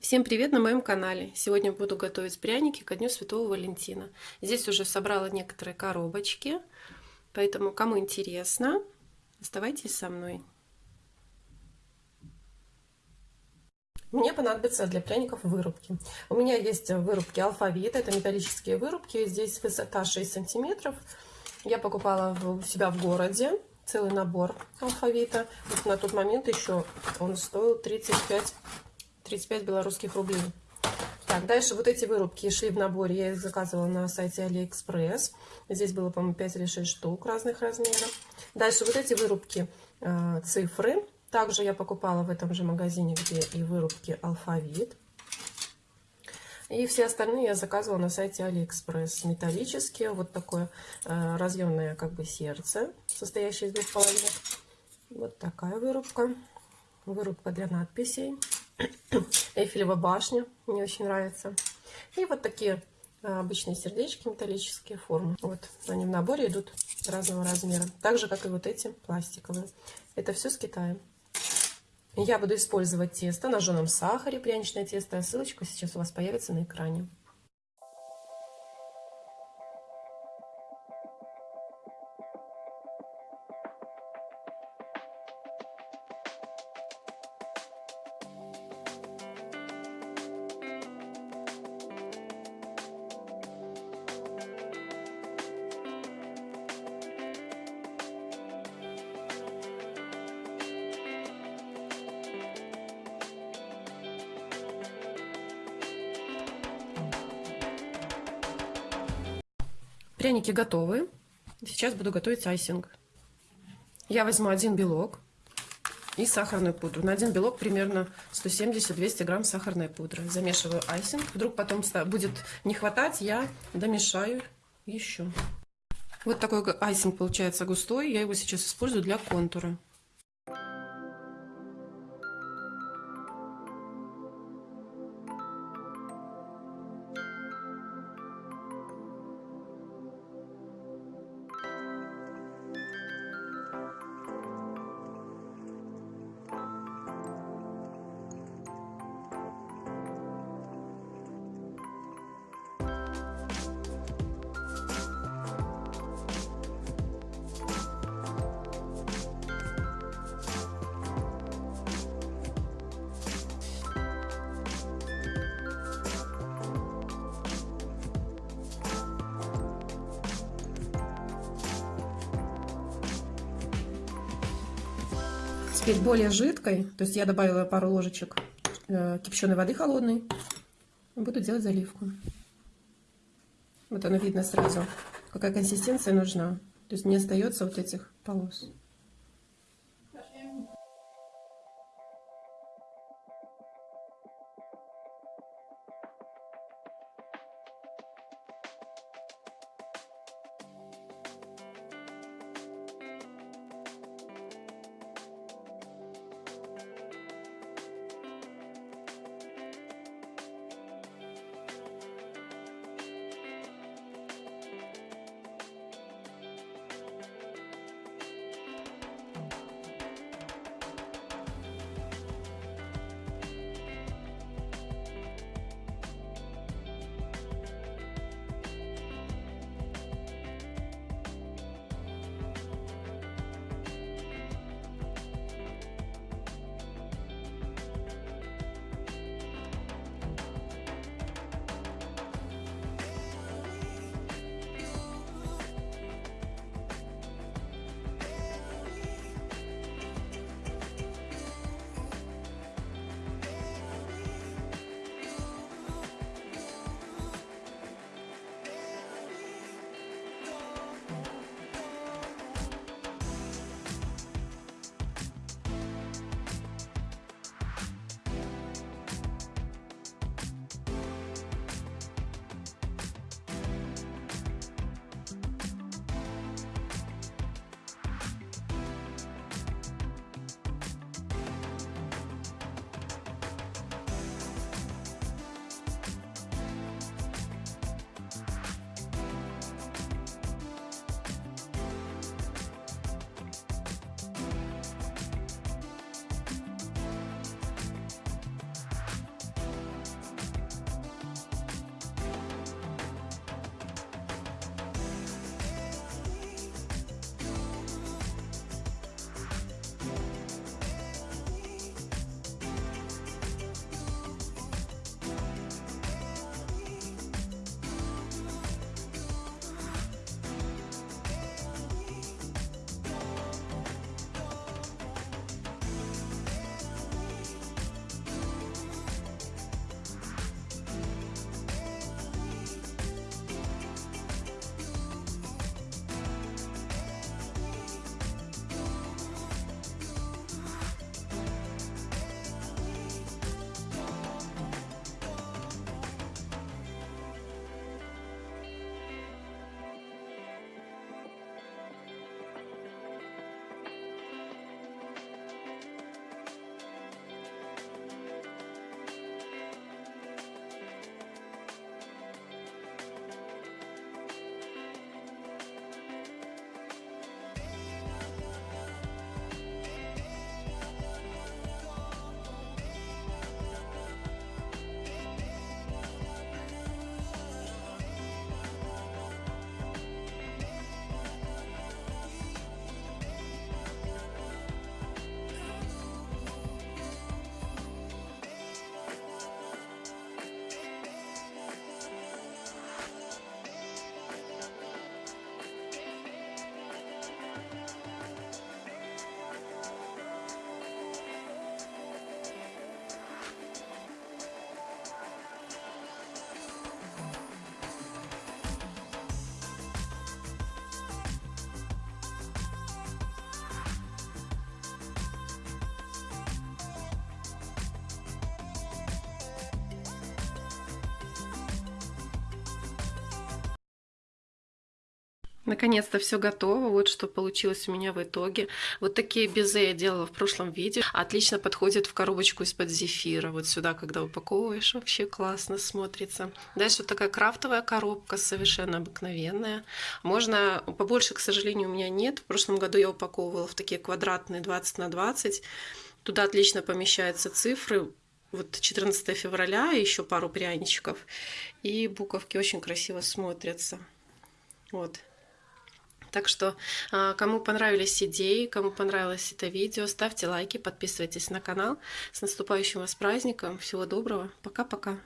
Всем привет на моем канале! Сегодня буду готовить пряники ко Дню Святого Валентина. Здесь уже собрала некоторые коробочки, поэтому кому интересно, оставайтесь со мной. Мне понадобится для пряников вырубки. У меня есть вырубки алфавит, это металлические вырубки, здесь высота 6 сантиметров. Я покупала у себя в городе целый набор алфавита. Вот на тот момент еще он стоил 35 35 белорусских рублей. Так, дальше вот эти вырубки шли в наборе. Я их заказывала на сайте Алиэкспресс. Здесь было, по-моему, 5 или 6 штук разных размеров. Дальше вот эти вырубки э, цифры. Также я покупала в этом же магазине, где и вырубки алфавит. И все остальные я заказывала на сайте Алиэкспресс. Металлические. Вот такое э, разъемное как бы сердце, состоящее из двух половинок. Вот такая вырубка. Вырубка для надписей. Эйфелева башня, мне очень нравится. И вот такие а, обычные сердечки металлические формы. Вот они в наборе идут разного размера. Так же, как и вот эти пластиковые. Это все с Китая. Я буду использовать тесто на жженом сахаре, пряничное тесто. Ссылочка сейчас у вас появится на экране. Пряники готовы. Сейчас буду готовить айсинг. Я возьму один белок и сахарную пудру. На один белок примерно 170-200 грамм сахарной пудры. Замешиваю айсинг. Вдруг потом будет не хватать, я домешаю еще. Вот такой айсинг получается густой. Я его сейчас использую для контура. Теперь более жидкой, то есть я добавила пару ложечек э, кипяченой воды холодной, буду делать заливку. Вот оно видно сразу, какая консистенция нужна. То есть не остается вот этих полос. Наконец-то все готово. Вот что получилось у меня в итоге. Вот такие безе я делала в прошлом видео. Отлично подходит в коробочку из-под зефира. Вот сюда, когда упаковываешь, вообще классно смотрится. Дальше вот такая крафтовая коробка, совершенно обыкновенная. Можно побольше, к сожалению, у меня нет. В прошлом году я упаковывала в такие квадратные 20 на 20. Туда отлично помещаются цифры. Вот 14 февраля, еще пару пряничков. И буковки очень красиво смотрятся. Вот. Так что, а, кому понравились идеи, кому понравилось это видео, ставьте лайки, подписывайтесь на канал. С наступающим вас праздником. Всего доброго. Пока-пока.